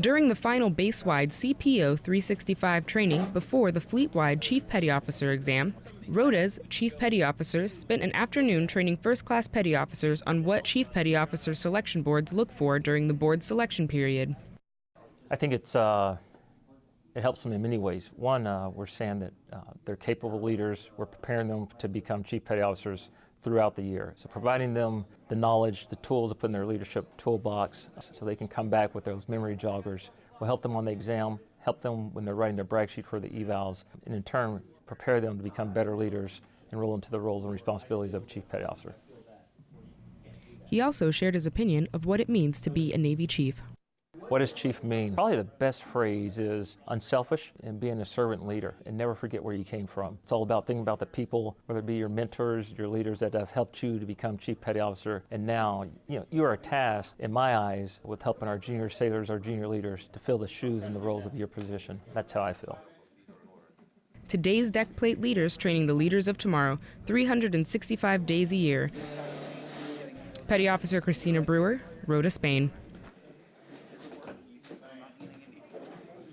During the final base-wide CPO 365 training before the fleet-wide Chief Petty Officer exam, ROTA's Chief Petty Officers spent an afternoon training first-class petty officers on what Chief Petty Officer selection boards look for during the board selection period. I think it's uh, it helps them in many ways. One, uh, we're saying that uh, they're capable leaders. We're preparing them to become chief petty officers throughout the year. So providing them the knowledge, the tools to put in their leadership toolbox so they can come back with those memory joggers will help them on the exam, help them when they're writing their brag sheet for the evals, and in turn prepare them to become better leaders and roll into the roles and responsibilities of a chief petty officer. He also shared his opinion of what it means to be a Navy chief. What does chief mean? Probably the best phrase is unselfish and being a servant leader and never forget where you came from. It's all about thinking about the people, whether it be your mentors, your leaders that have helped you to become chief petty officer. And now, you know, you are tasked, in my eyes, with helping our junior sailors, our junior leaders to fill the shoes and the roles of your position. That's how I feel. Today's deck plate leaders training the leaders of tomorrow 365 days a year. Petty Officer Christina Brewer, Rota, Spain.